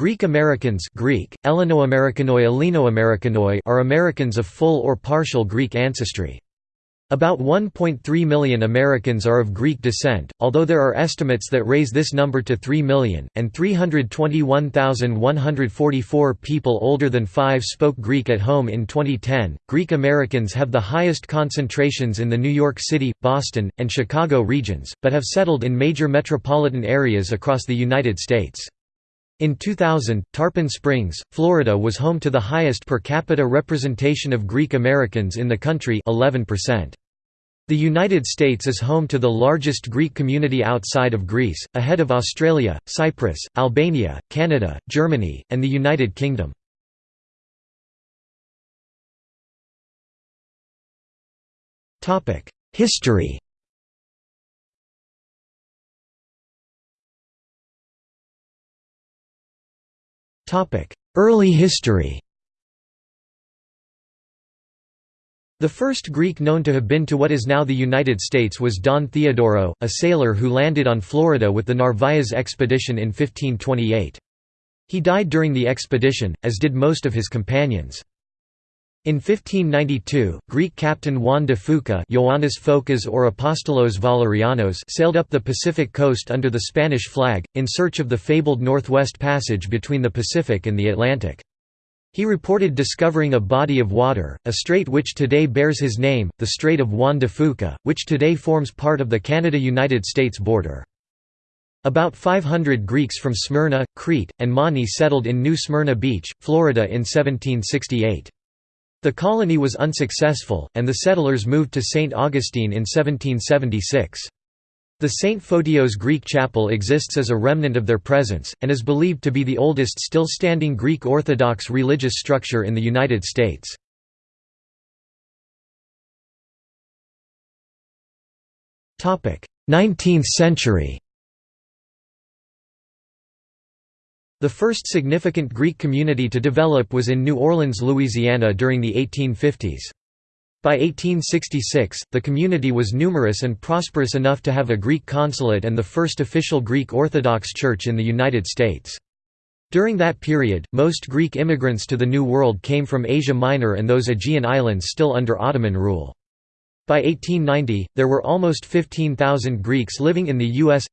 Greek Americans Greek, Ellenoamerikanoi Ellenoamerikanoi are Americans of full or partial Greek ancestry. About 1.3 million Americans are of Greek descent, although there are estimates that raise this number to 3 million, and 321,144 people older than 5 spoke Greek at home in 2010. Greek Americans have the highest concentrations in the New York City, Boston, and Chicago regions, but have settled in major metropolitan areas across the United States. In 2000, Tarpon Springs, Florida was home to the highest per capita representation of Greek Americans in the country 11%. The United States is home to the largest Greek community outside of Greece, ahead of Australia, Cyprus, Albania, Canada, Germany, and the United Kingdom. History Early history The first Greek known to have been to what is now the United States was Don Theodoro, a sailor who landed on Florida with the Narvaez expedition in 1528. He died during the expedition, as did most of his companions. In 1592, Greek captain Juan de Fuca or Apostolos Valerianos sailed up the Pacific coast under the Spanish flag, in search of the fabled Northwest Passage between the Pacific and the Atlantic. He reported discovering a body of water, a strait which today bears his name, the Strait of Juan de Fuca, which today forms part of the Canada–United States border. About 500 Greeks from Smyrna, Crete, and Mani settled in New Smyrna Beach, Florida in 1768. The colony was unsuccessful, and the settlers moved to St. Augustine in 1776. The St. Photios Greek chapel exists as a remnant of their presence, and is believed to be the oldest still standing Greek Orthodox religious structure in the United States. Nineteenth century The first significant Greek community to develop was in New Orleans, Louisiana during the 1850s. By 1866, the community was numerous and prosperous enough to have a Greek consulate and the first official Greek Orthodox Church in the United States. During that period, most Greek immigrants to the New World came from Asia Minor and those Aegean islands still under Ottoman rule. By 1890, there were almost 15,000 Greeks living in the U.S.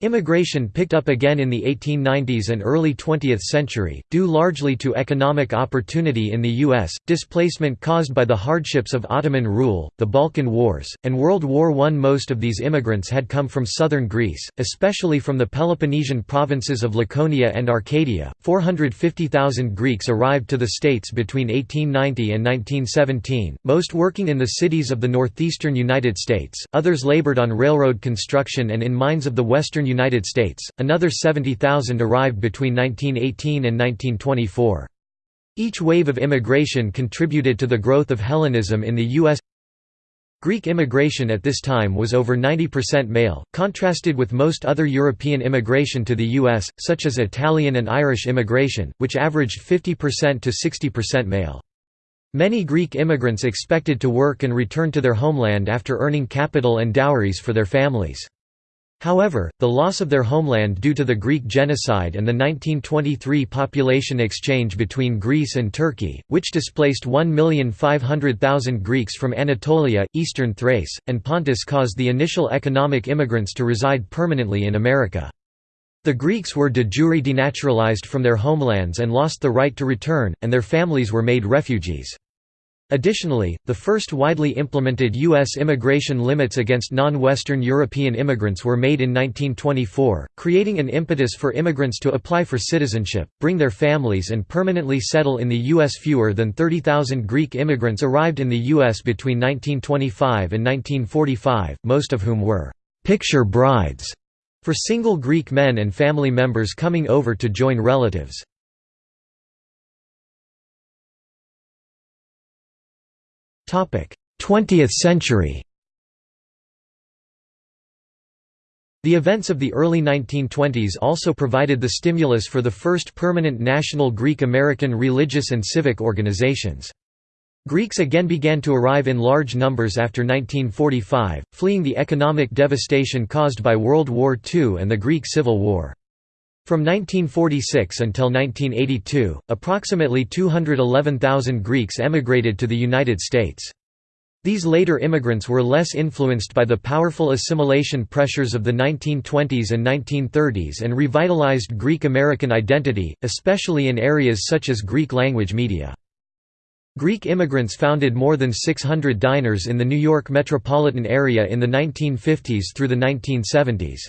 Immigration picked up again in the 1890s and early 20th century, due largely to economic opportunity in the U.S., displacement caused by the hardships of Ottoman rule, the Balkan Wars, and World War I. Most of these immigrants had come from southern Greece, especially from the Peloponnesian provinces of Laconia and Arcadia. 450,000 Greeks arrived to the States between 1890 and 1917, most working in the cities of the northeastern United States, others labored on railroad construction and in mines of the western United States, another 70,000 arrived between 1918 and 1924. Each wave of immigration contributed to the growth of Hellenism in the U.S. Greek immigration at this time was over 90% male, contrasted with most other European immigration to the U.S., such as Italian and Irish immigration, which averaged 50% to 60% male. Many Greek immigrants expected to work and return to their homeland after earning capital and dowries for their families. However, the loss of their homeland due to the Greek genocide and the 1923 population exchange between Greece and Turkey, which displaced 1,500,000 Greeks from Anatolia, eastern Thrace, and Pontus caused the initial economic immigrants to reside permanently in America. The Greeks were de jure denaturalized from their homelands and lost the right to return, and their families were made refugees. Additionally, the first widely implemented U.S. immigration limits against non-Western European immigrants were made in 1924, creating an impetus for immigrants to apply for citizenship, bring their families and permanently settle in the U.S. Fewer than 30,000 Greek immigrants arrived in the U.S. between 1925 and 1945, most of whom were «picture brides» for single Greek men and family members coming over to join relatives. 20th century The events of the early 1920s also provided the stimulus for the first permanent national Greek-American religious and civic organizations. Greeks again began to arrive in large numbers after 1945, fleeing the economic devastation caused by World War II and the Greek Civil War. From 1946 until 1982, approximately 211,000 Greeks emigrated to the United States. These later immigrants were less influenced by the powerful assimilation pressures of the 1920s and 1930s and revitalized Greek American identity, especially in areas such as Greek language media. Greek immigrants founded more than 600 diners in the New York metropolitan area in the 1950s through the 1970s.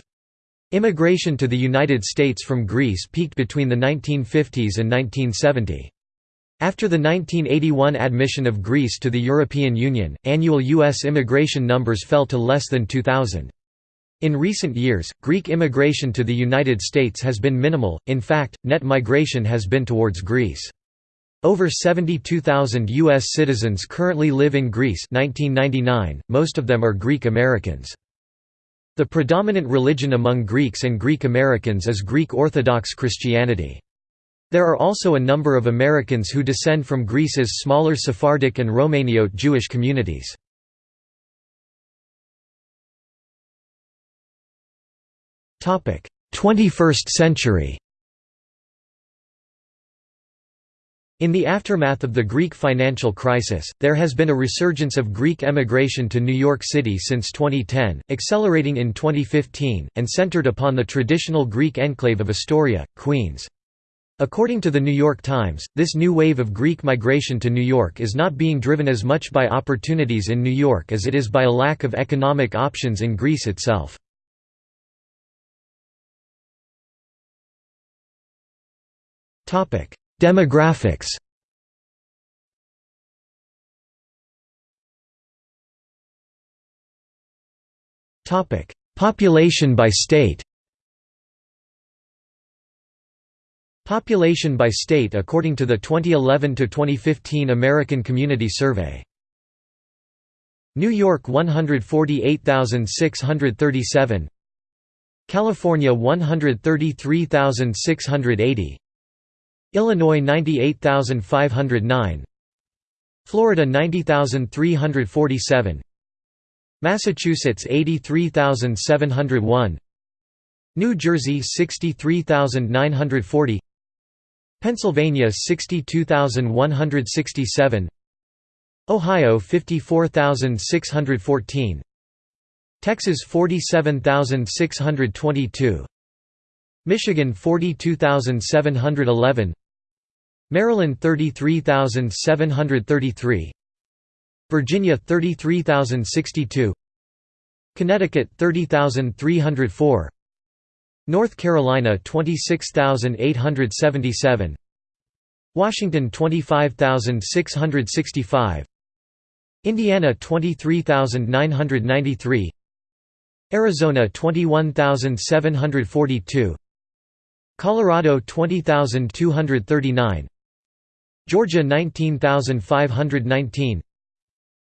Immigration to the United States from Greece peaked between the 1950s and 1970. After the 1981 admission of Greece to the European Union, annual U.S. immigration numbers fell to less than 2,000. In recent years, Greek immigration to the United States has been minimal, in fact, net migration has been towards Greece. Over 72,000 U.S. citizens currently live in Greece 1999, most of them are Greek Americans. The predominant religion among Greeks and Greek Americans is Greek Orthodox Christianity. There are also a number of Americans who descend from Greece's smaller Sephardic and Romaniote Jewish communities. Topic: 21st century. In the aftermath of the Greek financial crisis, there has been a resurgence of Greek emigration to New York City since 2010, accelerating in 2015, and centered upon the traditional Greek enclave of Astoria, Queens. According to the New York Times, this new wave of Greek migration to New York is not being driven as much by opportunities in New York as it is by a lack of economic options in Greece itself. Demographics Population by state Population by state according to the 2011–2015 American Community Survey. New York 148,637 California 133,680 Illinois 98,509 Florida 90,347 Massachusetts 83,701 New Jersey 63,940 Pennsylvania 62167 Ohio 54614 Texas 47622 Michigan 42711 Maryland 33733 Virginia 33062 Connecticut 30304 North Carolina 26877 Washington 25665 Indiana 23993 Arizona 21742 Colorado 20239 Georgia 19519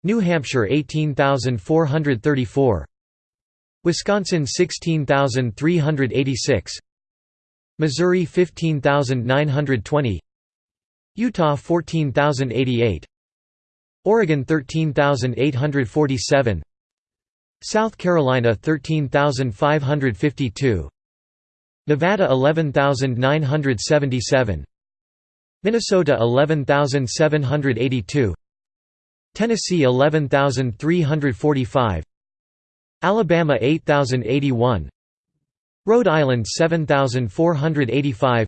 New Hampshire 18434 Wisconsin 16386 Missouri 15920 Utah 14088 Oregon 13847 South Carolina 13552 Nevada 11977 Minnesota 11782 Tennessee 11345 Alabama 8081 Rhode Island 7485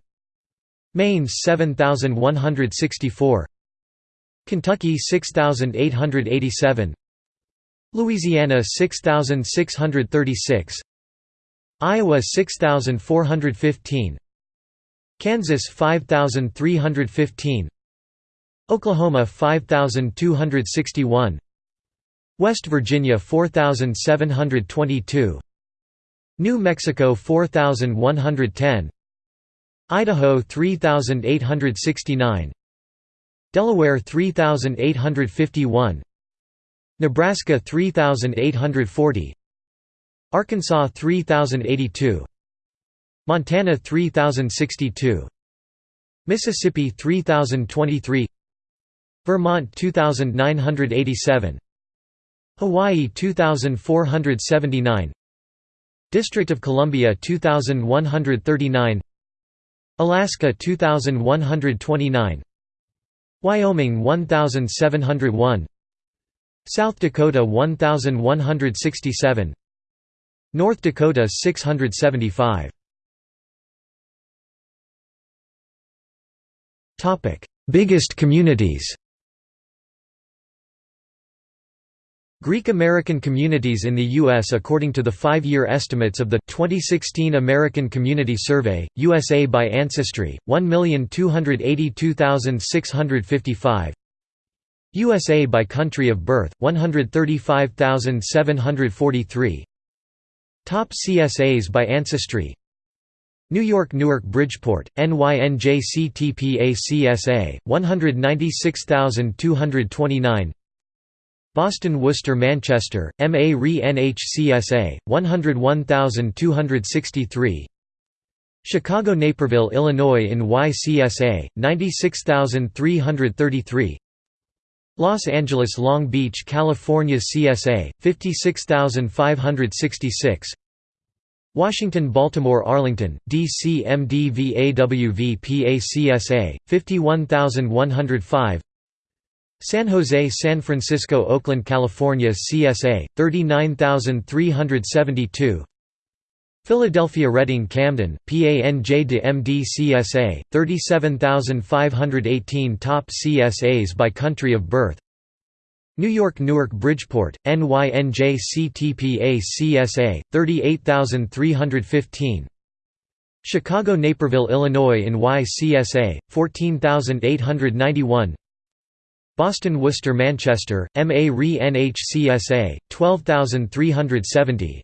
Maine 7164 Kentucky 6887 Louisiana 6636 Iowa 6415 Kansas 5315 Oklahoma 5261 West Virginia 4722 New Mexico 4110 Idaho 3869 Delaware 3851 Nebraska 3840 Arkansas 3082 Montana 3062 Mississippi 3023 Vermont 2987 Hawaii 2479 District of Columbia 2139 Alaska 2129 Wyoming 1701 South Dakota 1167 North Dakota 675 Biggest communities Greek American communities in the U.S. According to the five-year estimates of the 2016 American Community Survey, USA by Ancestry, 1,282,655 USA by country of birth, 135,743 Top CSAs by Ancestry New York Newark Bridgeport, NYNJCTPA CSA, 196,229 Boston Worcester Manchester, MA Re NHCSA, 101263 Chicago Naperville Illinois in YCSA, 96333 Los Angeles Long Beach California CSA, 56566 Washington Baltimore Arlington, DC MDVAWV PACSA, 51105 San Jose San Francisco Oakland California CSA 39372 Philadelphia Reading Camden PANJ de MD CSA 37518 Top CSAs by country of birth New York Newark Bridgeport NYNJ CTPA CSA 38315 Chicago Naperville Illinois in YCSA 14891 Boston Worcester Manchester, MA Re NHCSA, 12370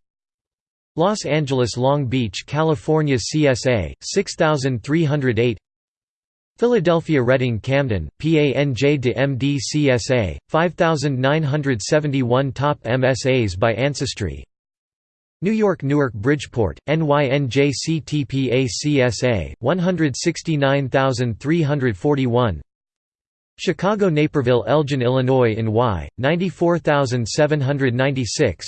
Los Angeles Long Beach California CSA, 6308 Philadelphia Reading Camden, PANJ de MD CSA, 5971 Top MSAs by Ancestry. New York Newark Bridgeport, NYNJ CTPA CSA, 169341 Chicago Naperville Elgin Illinois in Y, 94796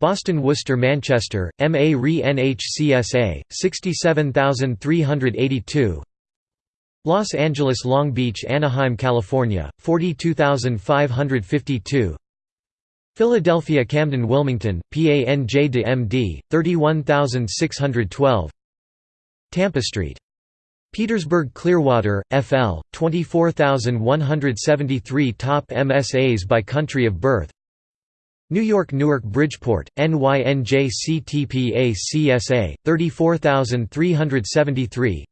Boston Worcester Manchester, MA Re NHCSA, 67382 Los Angeles Long Beach Anaheim California, 42552 Philadelphia Camden Wilmington, PANJ de MD, 31612 Tampa Street. Petersburg Clearwater, FL, 24,173 Top MSAs by country of birth. New York Newark Bridgeport, NYNJ CTPA CSA, 34,373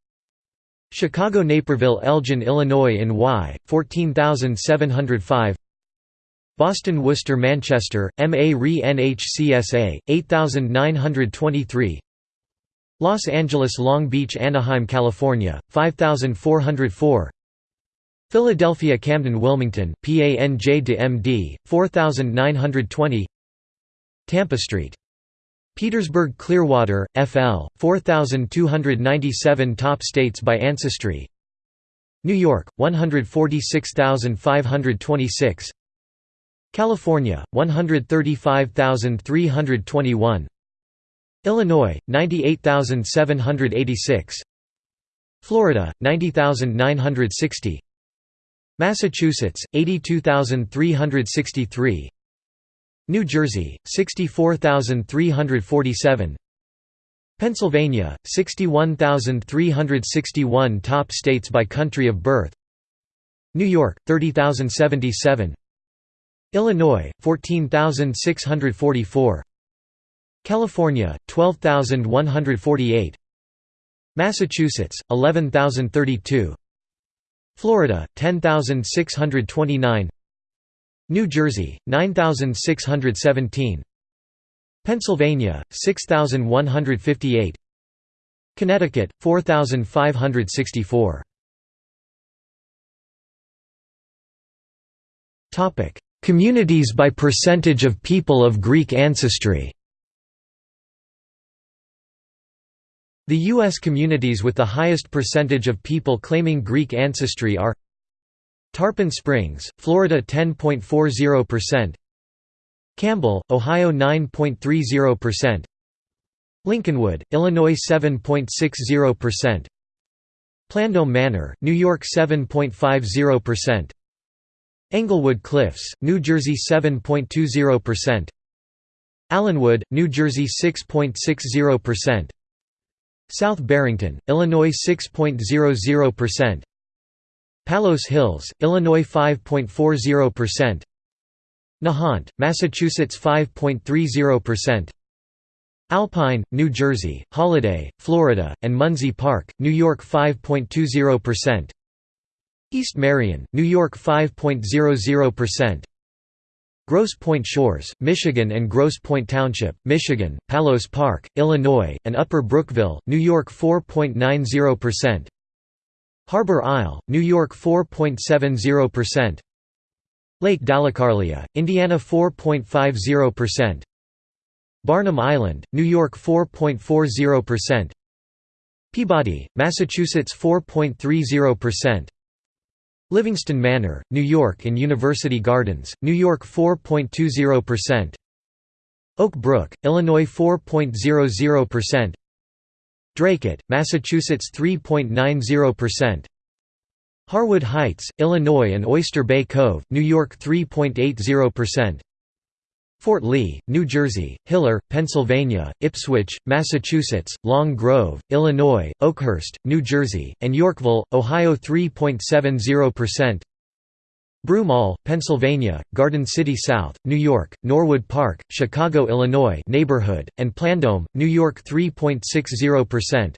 Chicago Naperville Elgin Illinois in Y, 14,705 Boston Worcester Manchester, MA Re NHCSA, 8,923 Los Angeles Long Beach Anaheim California, 5404 Philadelphia Camden Wilmington, PANJ de MD, 4920 Tampa Street. Petersburg Clearwater, FL, 4297 Top states by Ancestry. New York, 146526 California, 135321 Illinois 98786 Florida 90960 Massachusetts 82363 New Jersey 64347 Pennsylvania 61361 Top states by country of birth. New York 30077 Illinois 14644 California 12148 Massachusetts 11032 Florida 10629 New Jersey 9617 Pennsylvania 6158 Connecticut 4564 Topic Communities by percentage of people of Greek ancestry. The U.S. communities with the highest percentage of people claiming Greek ancestry are Tarpon Springs, Florida 10.40%, Campbell, Ohio 9.30%, Lincolnwood, Illinois 7.60%, Plandome Manor, New York 7.50%. Englewood Cliffs, New Jersey 7.20%. Allenwood, New Jersey 6.60%. South Barrington, Illinois 6.00%. Palos Hills, Illinois 5.40%. Nahant, Massachusetts 5.30%. Alpine, New Jersey, Holiday, Florida, and Munsey Park, New York 5.20%. East Marion, New York 5.00%. Grosse Pointe Shores, Michigan and Grosse Pointe Township, Michigan, Palos Park, Illinois, and Upper Brookville, New York 4.90%. Harbor Isle, New York 4.70%. Lake Dalecarlia, Indiana 4.50%. Barnum Island, New York 4.40%. Peabody, Massachusetts 4.30%. Livingston Manor, New York and University Gardens, New York 4.20%. Oak Brook, Illinois 4.00%. Dracut, Massachusetts 3.90%. Harwood Heights, Illinois and Oyster Bay Cove, New York 3.80%. Fort Lee, New Jersey, Hiller, Pennsylvania, Ipswich, Massachusetts, Long Grove, Illinois, Oakhurst, New Jersey, and Yorkville, Ohio 3.70%. Broomall, Pennsylvania, Garden City South, New York, Norwood Park, Chicago, Illinois neighborhood, and Plandome, New York 3.60%.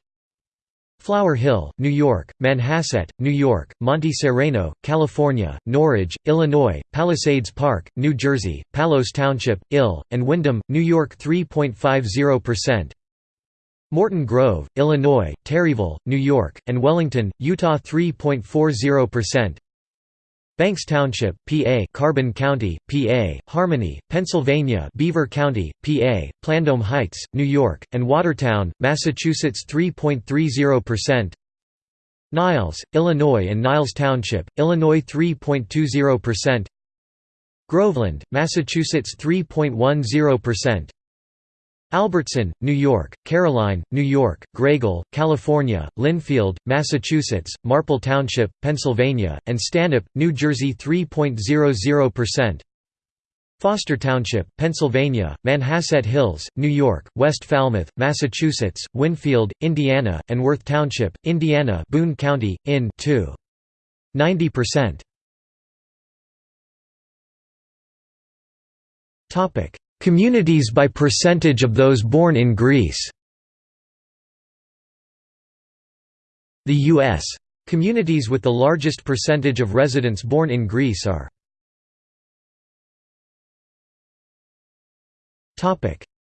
Flower Hill, New York, Manhasset, New York, Monte Sereno, California, Norridge, Illinois, Palisades Park, New Jersey, Palos Township, Ill, and Windham, New York 3.50%. Morton Grove, Illinois, Terryville, New York, and Wellington, Utah 3.40%. Banks Township, PA Carbon County, PA, Harmony, Pennsylvania Beaver County, PA, Plandome Heights, New York, and Watertown, Massachusetts 3.30%. Niles, Illinois and Niles Township, Illinois 3.20%. Groveland, Massachusetts 3.10%. Albertson, New York, Caroline, New York, Graeagle, California, Lynnfield, Massachusetts, Marple Township, Pennsylvania, and Stanhope, New Jersey 3.00%. Foster Township, Pennsylvania, Manhasset Hills, New York, West Falmouth, Massachusetts, Winfield, Indiana, and Worth Township, Indiana Boone County, in 2. 90%. Communities by percentage of those born in Greece The U.S. Communities with the largest percentage of residents born in Greece are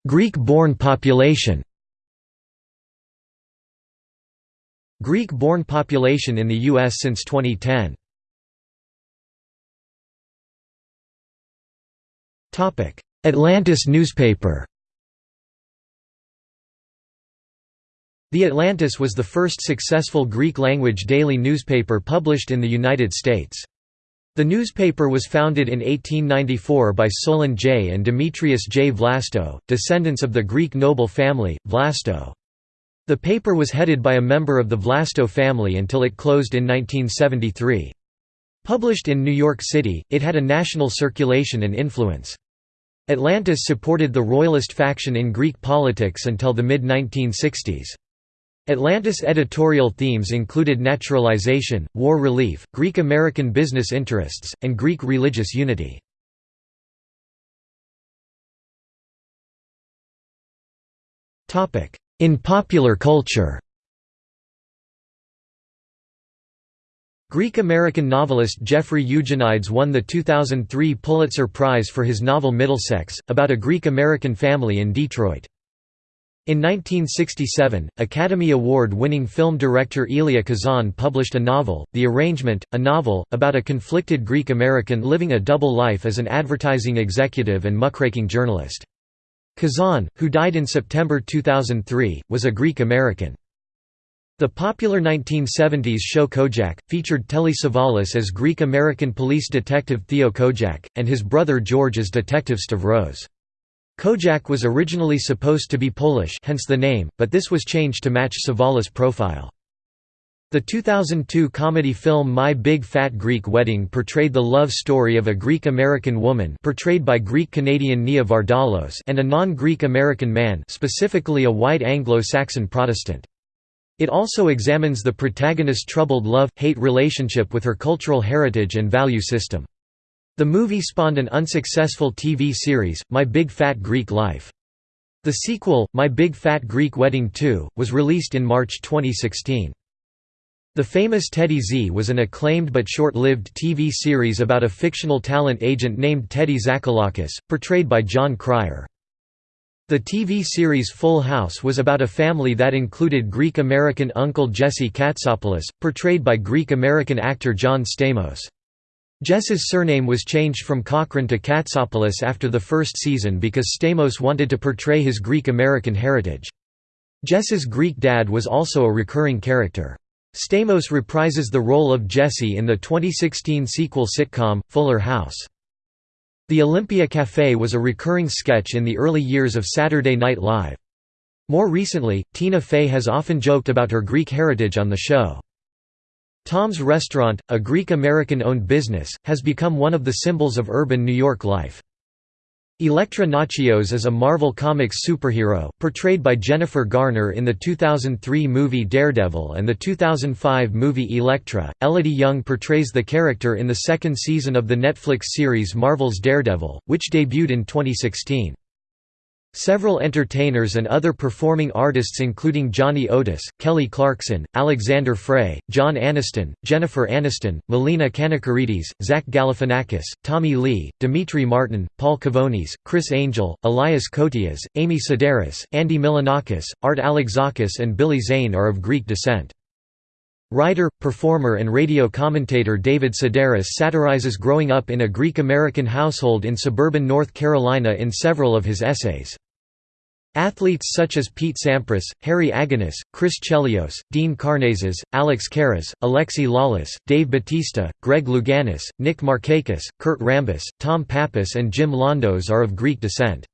Greek-born population Greek-born population in the U.S. since 2010 Atlantis newspaper The Atlantis was the first successful Greek-language daily newspaper published in the United States. The newspaper was founded in 1894 by Solon J. and Demetrius J. Vlasto, descendants of the Greek noble family, Vlasto. The paper was headed by a member of the Vlasto family until it closed in 1973. Published in New York City, it had a national circulation and influence. Atlantis supported the royalist faction in Greek politics until the mid-1960s. Atlantis editorial themes included naturalization, war relief, Greek-American business interests, and Greek religious unity. In popular culture Greek-American novelist Jeffrey Eugenides won the 2003 Pulitzer Prize for his novel Middlesex, about a Greek-American family in Detroit. In 1967, Academy Award-winning film director Elia Kazan published a novel, The Arrangement, a novel, about a conflicted Greek-American living a double life as an advertising executive and muckraking journalist. Kazan, who died in September 2003, was a Greek-American. The popular 1970s show Kojak, featured Telly Savalas as Greek-American police detective Theo Kojak, and his brother George as Detective Stavros. Kojak was originally supposed to be Polish hence the name, but this was changed to match Savalas' profile. The 2002 comedy film My Big Fat Greek Wedding portrayed the love story of a Greek-American woman portrayed by Greek-Canadian Nia Vardalos and a non-Greek American man specifically a white Anglo-Saxon Protestant. It also examines the protagonist's troubled love-hate relationship with her cultural heritage and value system. The movie spawned an unsuccessful TV series, My Big Fat Greek Life. The sequel, My Big Fat Greek Wedding 2, was released in March 2016. The famous Teddy Z was an acclaimed but short-lived TV series about a fictional talent agent named Teddy Zakalakis, portrayed by Jon Cryer. The TV series Full House was about a family that included Greek-American uncle Jesse Katsopoulos, portrayed by Greek-American actor John Stamos. Jess's surname was changed from Cochran to Katsopoulos after the first season because Stamos wanted to portray his Greek-American heritage. Jess's Greek dad was also a recurring character. Stamos reprises the role of Jesse in the 2016 sequel sitcom, Fuller House. The Olympia Café was a recurring sketch in the early years of Saturday Night Live. More recently, Tina Fey has often joked about her Greek heritage on the show. Tom's Restaurant, a Greek-American-owned business, has become one of the symbols of urban New York life. Elektra Natchios is a Marvel Comics superhero, portrayed by Jennifer Garner in the 2003 movie Daredevil and the 2005 movie Elektra. Elodie Yung portrays the character in the second season of the Netflix series Marvel's Daredevil, which debuted in 2016. Several entertainers and other performing artists including Johnny Otis, Kelly Clarkson, Alexander Frey, John Aniston, Jennifer Aniston, Melina Kanakaredes, Zach Galifianakis, Tommy Lee, Demetri Martin, Paul Kavonis, Criss Angel, Elias Koteas, Amy Sedaris, Andy Milonakis, Art Alexakis and Billy Zane are of Greek descent. Writer, performer and radio commentator David Sedaris satirizes growing up in a Greek-American household in suburban North Carolina in several of his essays. Athletes such as Pete Sampras, Harry Agganis, Chris Chelios, Dean Karnazes, Alex Karras, Alexi Lalas, Dave Batista, Greg Louganis, Nick Markakis, Kurt Rambis, Tom Pappas and Jim Londos are of Greek descent.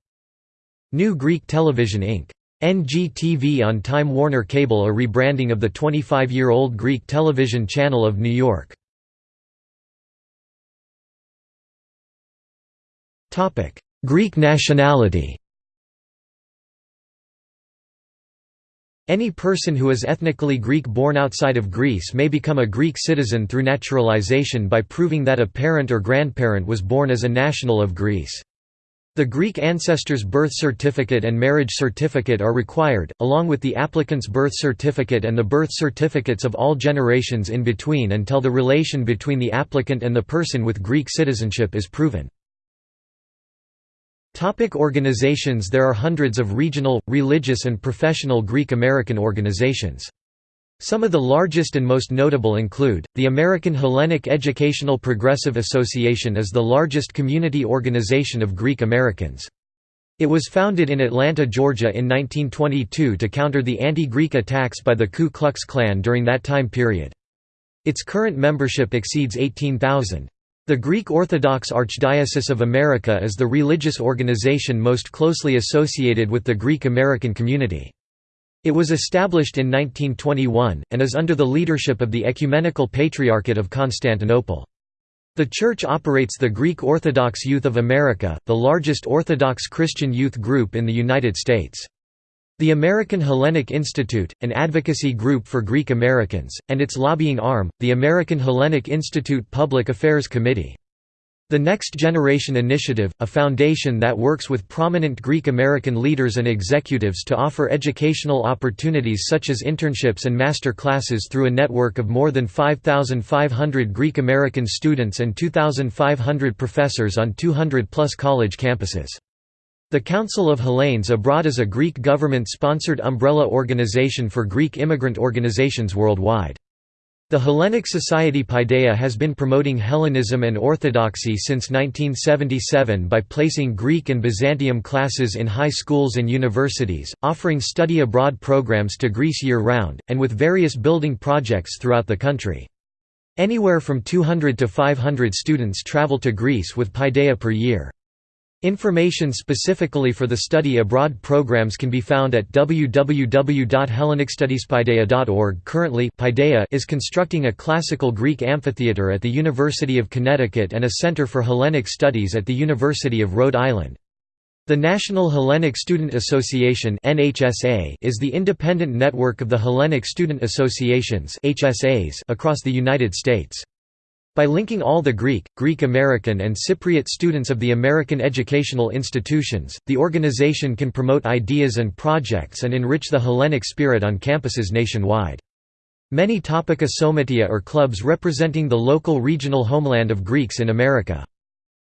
New Greek Television Inc. NGTV on Time Warner Cable a rebranding of the 25-year-old Greek television channel of New York. Greek nationality Any person who is ethnically Greek born outside of Greece may become a Greek citizen through naturalization by proving that a parent or grandparent was born as a national of Greece. The Greek ancestor's birth certificate and marriage certificate are required, along with the applicant's birth certificate and the birth certificates of all generations in between until the relation between the applicant and the person with Greek citizenship is proven. Topic organizations There are hundreds of regional, religious and professional Greek American organizations. Some of the largest and most notable include, the American Hellenic Educational Progressive Association is the largest community organization of Greek Americans. It was founded in Atlanta, Georgia in 1922 to counter the anti-Greek attacks by the Ku Klux Klan during that time period. Its current membership exceeds 18,000. The Greek Orthodox Archdiocese of America is the religious organization most closely associated with the Greek American community. It was established in 1921, and is under the leadership of the Ecumenical Patriarchate of Constantinople. The Church operates the Greek Orthodox Youth of America, the largest Orthodox Christian youth group in the United States. The American Hellenic Institute, an advocacy group for Greek Americans, and its lobbying arm, the American Hellenic Institute Public Affairs Committee. The Next Generation Initiative, a foundation that works with prominent Greek American leaders and executives to offer educational opportunities such as internships and master classes through a network of more than 5,500 Greek American students and 2,500 professors on 200-plus college campuses. The Council of Hellenes Abroad is a Greek government-sponsored umbrella organization for Greek immigrant organizations worldwide. The Hellenic Society Paideia has been promoting Hellenism and Orthodoxy since 1977 by placing Greek and Byzantium classes in high schools and universities, offering study abroad programs to Greece year-round, and with various building projects throughout the country. Anywhere from 200 to 500 students travel to Greece with Paideia per year. Information specifically for the study abroad programs can be found at www.hellenicstudiespaideia.org. Currently, Paideia is constructing a classical Greek amphitheatre at the University of Connecticut and a Center for Hellenic Studies at the University of Rhode Island. The National Hellenic Student Association is the independent network of the Hellenic Student Associations across the United States. By linking all the Greek, Greek American and Cypriot students of the American educational institutions, the organization can promote ideas and projects and enrich the Hellenic spirit on campuses nationwide. Many topica somatia are clubs representing the local regional homeland of Greeks in America.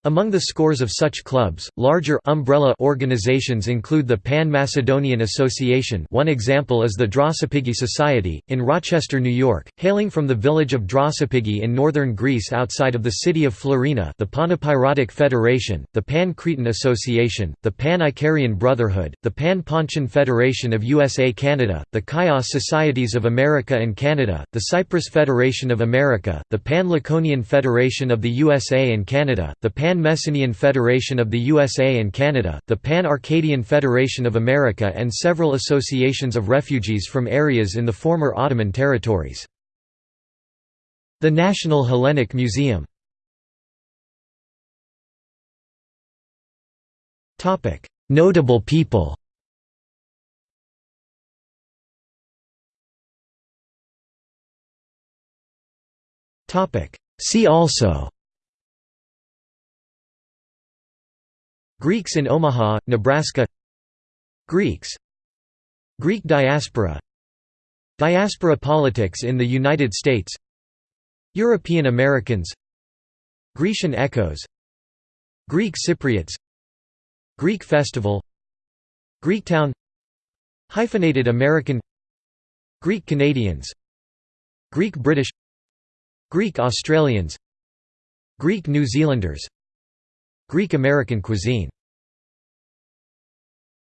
Among the scores of such clubs, larger umbrella organizations include the Pan-Macedonian Association one example is the Drossopigi Society, in Rochester, New York, hailing from the village of Drossopigi in northern Greece outside of the city of Florina the Panepirotic Federation, the Pan-Cretan Association, the Pan-Icarian Brotherhood, the Pan-Pontian Federation of USA-Canada, the Chios Societies of America and Canada, the Cyprus Federation of America, the Pan-Laconian Federation of the USA and Canada, the Pan Pan-Messenian Federation of the USA and Canada, the Pan-Arcadian Federation of America and several associations of refugees from areas in the former Ottoman territories. The National Hellenic Museum. Notable people. See also Greeks in Omaha, Nebraska. Greeks. Greek diaspora. Diaspora politics in the United States. European Americans. Grecian echoes. Greek Cypriots. Greek festival. Greektown Hyphenated American. Greek Canadians. Greek British. Greek Australians. Greek New Zealanders. Greek American cuisine